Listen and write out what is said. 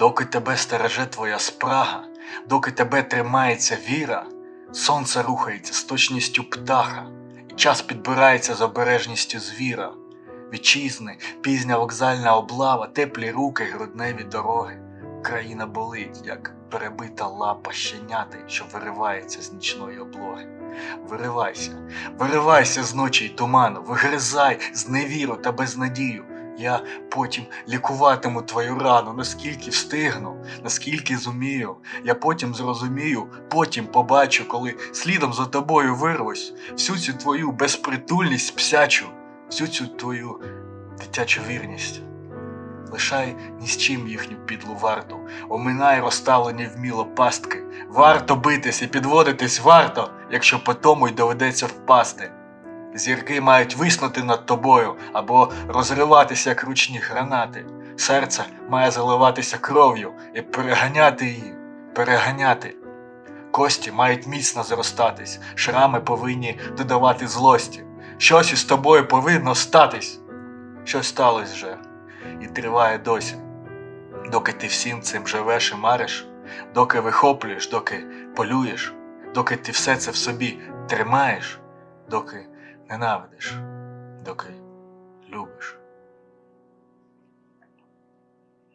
доки тебе стереже твоя спрага, доки тебе тримається віра, сонце рухається з точністю птаха, і час підбирається з обережністю звіра. Вітчизни, пізня вокзальна облава, теплі руки, грудневі дороги. Країна болить, як перебита лапа щеняти, що виривається з нічної облоги. Виривайся, виривайся з ночі й туману, вигризай з невіру та безнадію. Я потім лікуватиму твою рану, наскільки встигну, наскільки зумію. Я потім зрозумію, потім побачу, коли слідом за тобою вирвусь, всю цю твою безпритульність псячу, всю цю твою дитячу вірність. Лишай ні з чим їхню підлу варту, оминай розставлені вміло пастки. Варто битись і підводитись варто, якщо по тому й доведеться впасти. Зірки мають виснути над тобою або розриватися як ручні гранати. Серце має заливатися кров'ю і переганяти її, переганяти. Кості мають міцно зростатись, шрами повинні додавати злості. Щось із тобою повинно статись. Щось сталося вже і триває досі. Доки ти всім цим живеш і мариш, доки вихоплюєш, доки полюєш, доки ти все це в собі тримаєш, доки ненавидиш, доки любиш.